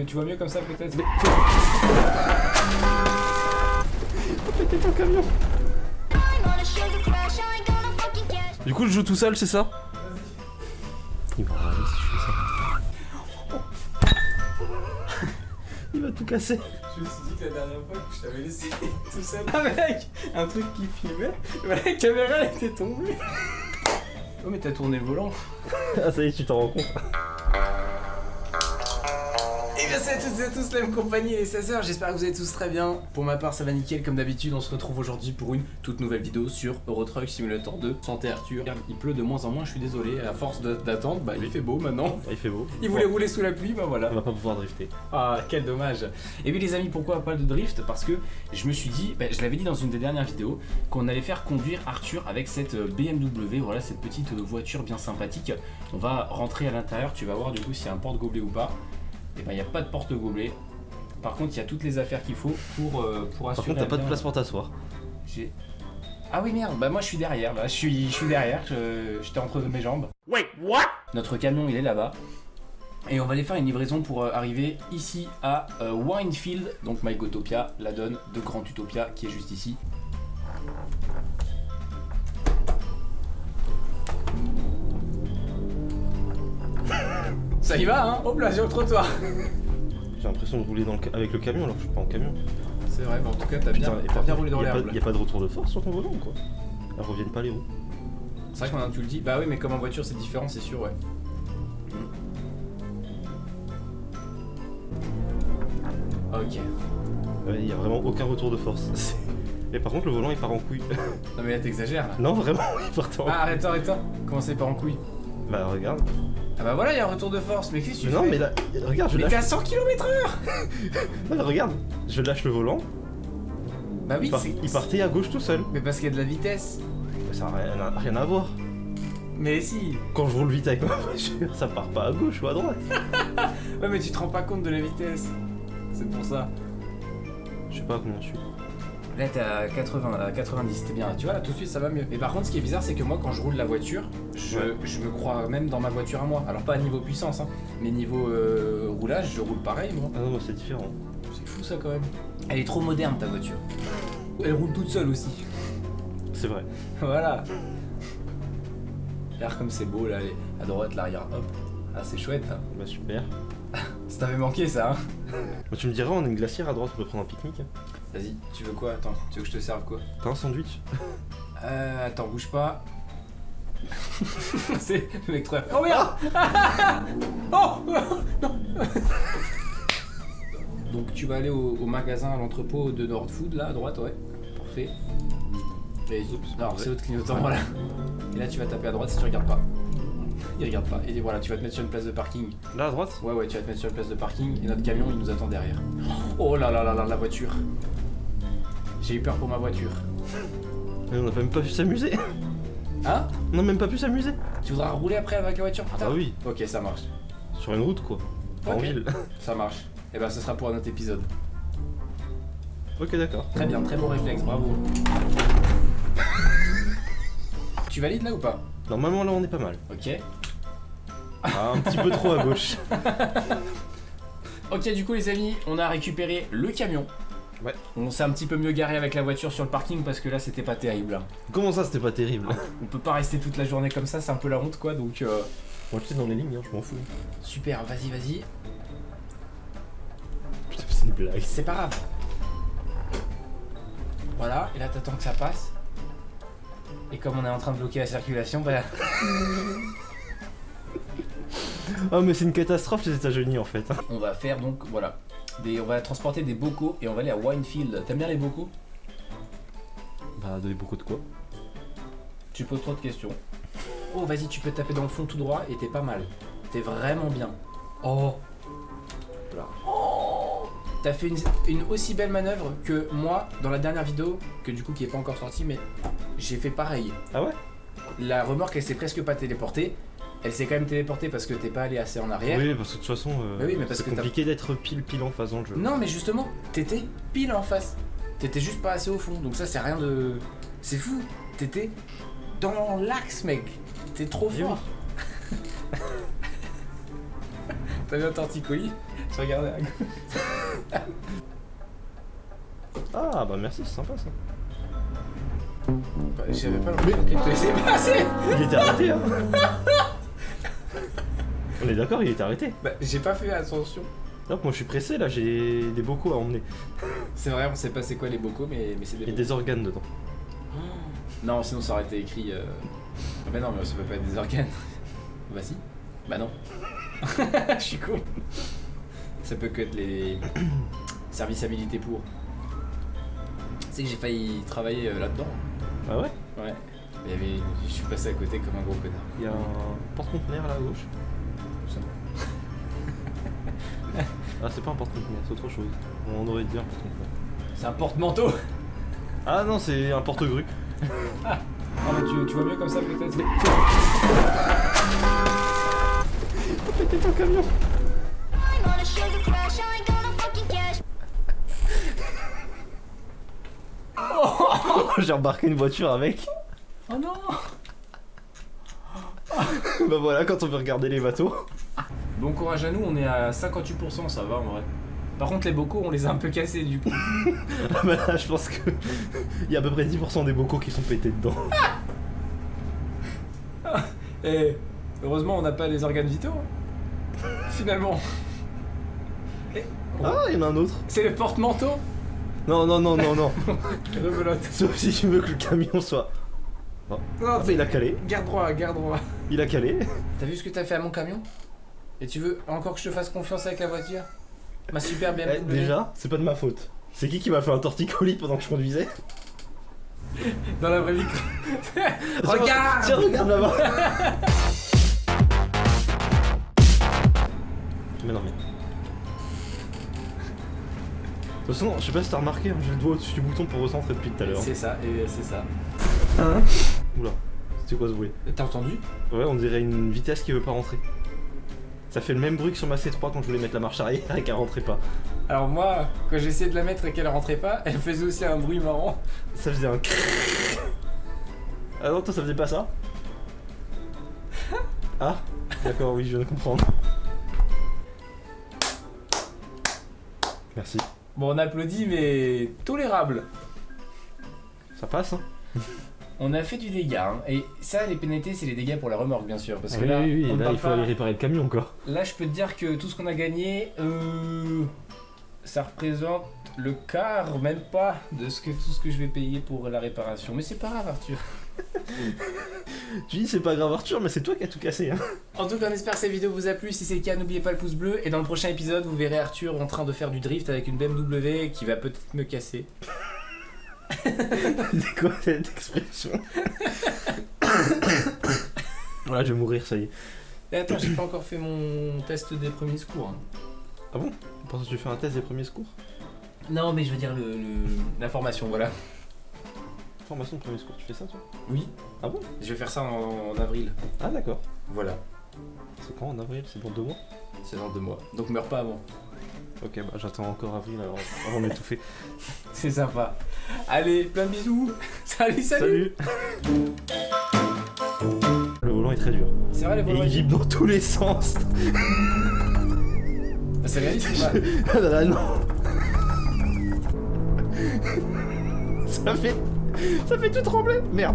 tu, tu vois mieux comme ça peut-être? Péter ton camion Du coup, je joue tout seul, c'est ça? Il va râler si je fais ça. Il va tout casser. Je me suis dit que la dernière fois que je t'avais laissé tout seul avec un truc qui filmait, la caméra elle était tombée. Oh mais t'as tourné le volant. Ah, ça y est, tu t'en rends compte. Et salut à toutes et à tous, la même compagnie les 16h, j'espère que vous allez tous très bien. Pour ma part ça va nickel, comme d'habitude on se retrouve aujourd'hui pour une toute nouvelle vidéo sur Euro Truck Simulator 2. Santé Arthur, il pleut de moins en moins, je suis désolé, à force d'attendre, bah il fait beau maintenant. Il fait beau. Il voulait rouler sous la pluie, bah voilà. On va pas pouvoir drifter. Ah, quel dommage. Et oui, les amis, pourquoi pas de drift? Parce que je me suis dit, bah, je l'avais dit dans une des dernières vidéos, qu'on allait faire conduire Arthur avec cette euh, BMW, voilà, cette petite euh, voiture bien sympathique. On va rentrer à l'intérieur, tu vas voir du coup s'il y a un porte-gobelet ou pas. Et ben, il n'y a pas de porte-gobelet. Par contre, il y a toutes les affaires qu'il faut pour, euh, pour Par assurer. contre, t'as pas de place pour t'asseoir. J'ai- Ah oui, merde, bah moi je suis derrière, là, je suis, je suis derrière, j'étais entre mes jambes. Wait, what? Notre camion il est là-bas. Et on va aller faire une livraison pour euh, arriver ici à euh, Winefield, donc MyGotopia, la donne de Grand Utopia qui est juste ici. Ça y va hein Hop là sur le trottoir J'ai l'impression de rouler dans le avec le camion alors que je suis pas en camion. C'est vrai, mais en tout cas t'as bien, roulé dans y a pas- l'herbe. Y a pas de retour de force sur ton volant quoi? Elles reviennent pas les roues. C'est vrai que maintenant tu le dis, bah oui mais comme en voiture c'est différent c'est sûr ouais. Ok. Ouais, y a vraiment aucun retour de force. Et par contre, le volant il part en couille. Non mais là t'exagères là. non, vraiment, il part en Ah arrête-toi, arrête-toi Comment c'est pas en couille? Bah, regarde. Ah bah voilà, il y a un retour de force, mais qu'est-ce que tu non, fais mais là, regarde, je Mais lâche. t'es à 100 km/h Non, mais regarde, je lâche le volant. Bah oui, il, part- c'est. il partait à gauche tout seul. Mais parce qu'il y a de la vitesse. Mais ça n'a rien, rien à voir. Mais si Quand je roule vite avec ma voiture, ça part pas à gauche ou à droite. Ouais, mais tu te rends pas compte de la vitesse. C'est pour ça. Je sais pas combien je suis. Là, t'es à 80, à 90, t'es bien. Tu vois, là, tout de suite, ça va mieux. Mais par contre, ce qui est bizarre, c'est que moi, quand je roule la voiture, je, Ouais. je me crois même dans ma voiture à moi. Alors, pas à niveau puissance, hein, mais niveau euh, roulage, je roule pareil, moi. Ah non, c'est différent. C'est fou, ça, quand même. Elle est trop moderne, ta voiture. Elle roule toute seule aussi. C'est vrai. Voilà. Regarde comme c'est beau, là, à droite, l'arrière, hop. Ah, c'est chouette, hein. Bah super. Ça t'avait manqué, ça, hein? Bah, tu me diras, on a une glacière à droite, on peut prendre un pique-nique. Vas-y, tu veux quoi? Attends, tu veux que je te serve quoi? T'as un sandwich? Euh, attends, bouge pas. c'est le mec trop... Oh merde Oh Non Donc tu vas aller au, au magasin, à l'entrepôt de Nord Food, là, à droite, ouais. Parfait. Et, Oups, non, c'est autre clignotant, voilà. Et là, tu vas taper à droite si tu regardes pas. Il regarde pas. Et voilà, tu vas te mettre sur une place de parking. Là à droite Ouais, ouais, tu vas te mettre sur une place de parking et notre camion, il nous attend derrière. Oh là là là là, la voiture. J'ai eu peur pour ma voiture. Mais on n'a même pas pu s'amuser. Hein On n'a même pas pu s'amuser. Tu voudras rouler après avec la voiture plus Ah tard oui, Ok, ça marche. sur une route quoi. Pas en ville. Ça marche. Et ben, ce sera pour un autre épisode. ok, d'accord. Très bien, très bon réflexe, bravo. tu valides là ou pas? Normalement là on est pas mal. Ok. Ah, un petit peu trop à gauche. Ok, du coup, les amis, on a récupéré le camion. Ouais. On s'est un petit peu mieux garé avec la voiture sur le parking parce que là, c'était pas terrible. hein. Comment ça c'était pas terrible? On peut pas rester toute la journée comme ça, c'est un peu la honte quoi, donc euh, Moi j'étais dans les lignes, hein, je m'en fous. super, vas-y, vas-y. Putain, c'est une blague. C'est pas grave. Voilà, et là t'attends que ça passe. Et comme on est en train de bloquer la circulation, bah Ah mais c'est une catastrophe les États-Unis en fait. on va faire donc, voilà. Des, on va transporter des bocaux et on va aller à Winefield. T'aimes bien les bocaux? Bah donner beaucoup de quoi? Tu poses trop de questions. Oh, vas-y, tu peux taper dans le fond tout droit et t'es pas mal. T'es vraiment bien. Oh Là. Oh T'as fait une, une aussi belle manœuvre que moi dans la dernière vidéo, que du coup qui est pas encore sortie, mais j'ai fait pareil. Ah ouais? La remorque elle s'est presque pas téléportée. Elle s'est quand même téléportée parce que t'es pas allé assez en arrière. Oui parce que de toute façon euh, Bah oui, mais parce c'est compliqué d'être pile pile en face dans le jeu. Non, mais justement, t'étais pile en face. T'étais juste pas assez au fond. Donc ça, c'est rien de. C'est fou. T'étais dans l'axe, mec. T'es trop Eh fort. T'as vu un torticolis Je regardais à gauche. Ah bah merci, c'est sympa ça. Bah, J'avais pas l'impression qu'il te laissait passer Il était arrêté hein On est d'accord, il était arrêté. Bah, j'ai pas fait attention. Donc moi je suis pressé là, j'ai des bocaux à emmener. C'est vrai, on sait pas c'est quoi les bocaux, mais, mais c'est des Il y a des organes dedans. Non, sinon ça aurait été écrit. Euh... Ah bah non, mais ça peut pas être des organes. bah si. Bah non. Je suis con. Ça peut que être les serviceabilités pour. C'est que j'ai failli travailler euh, là-dedans. Ah ouais? Ouais. Il y avait... Je suis passé à côté comme un gros connard. Il y a un porte-conteneur là à gauche. Ah c'est pas un porte-conteneur, c'est autre chose. On aurait dit un porte-conteneur. C'est un porte-manteau Ah non, c'est un porte-grue. Ah mais tu, tu vois mieux comme ça peut-être Pété ton camion cash. J'ai embarqué une voiture avec. Oh non bah voilà, quand on veut regarder les bateaux. Bon courage à nous, on est à 58%, ça va en vrai. Par contre les bocaux on les a un peu cassés du coup. Ah bah là, je pense que. Il y a à peu près 10% des bocaux qui sont pétés dedans. Et heureusement on n'a pas les organes vitaux. hein. Finalement. Et- Ah, il y en a un autre. C'est le porte-manteau Non, non, non, non, non. Rebelote. Sauf si tu veux que le camion soit. Non, Ah bah il a calé. garde droit, garde droit. Il a calé. T'as vu ce que t'as fait à mon camion? Et tu veux encore que je te fasse confiance avec la voiture? Ma super BMW. Eh, déjà, c'est pas de ma faute. C'est qui qui m'a fait un torticolis pendant que je conduisais? Dans la vraie vie. Regarde Tiens, regarde là-bas Mais non, mais. De toute façon, je sais pas si t'as remarqué, hein, j'ai le doigt au-dessus du bouton pour recentrer depuis tout à l'heure. C'est ça, et c'est ça. Oula, c'était quoi ce bruit? T'as entendu? Ouais, on dirait une vitesse qui veut pas rentrer. Ça fait le même bruit que sur ma C3 quand je voulais mettre la marche arrière et qu'elle rentrait pas. Alors moi, quand j'essayais de la mettre et qu'elle rentrait pas, elle faisait aussi un bruit marrant. Ça faisait un Ah non, toi ça faisait pas ça Ah D'accord, oui, je viens de comprendre. Merci. Bon, on applaudit, mais tolérable. Ça passe, hein On a fait du dégât, hein. et ça, les pénalités, c'est les dégâts pour la remorque, bien sûr. Parce que Oui, là, oui, oui, on là il faut pas- aller réparer le camion quoi. Là, je peux te dire que tout ce qu'on a gagné, euh, ça représente le quart, même pas, de ce que, tout ce que je vais payer pour la réparation. Mais c'est pas grave, Arthur. Tu dis c'est pas grave Arthur, mais c'est toi qui as tout cassé, hein En tout cas, on espère que cette vidéo vous a plu. Si c'est le cas, n'oubliez pas le pouce bleu. Et dans le prochain épisode, vous verrez Arthur en train de faire du drift avec une BMW qui va peut-être me casser. C'est quoi cette expression Voilà, je vais mourir, ça y est. Et attends, j'ai pas encore fait mon test des premiers secours. hein. Ah bon? Pour ça tu fais un test des premiers secours? Non, mais je veux dire le, le- la formation, voilà. Formation de premiers secours, tu fais ça toi? Oui, Ah bon? Je vais faire ça en, en avril. Ah d'accord. Voilà, C'est quand en avril? C'est dans deux mois? C'est dans deux mois. Donc meurs pas avant. Ok, bah j'attends encore avril alors, avant d'étouffer. C'est sympa. Allez, plein de bisous. Salut, salut. Salut Le volant est très dur. C'est vrai les Et volants. il vibre dans tous les sens. Ah, C'est réaliste ou pas Ah là là, non Ça fait... Ça fait tout trembler Merde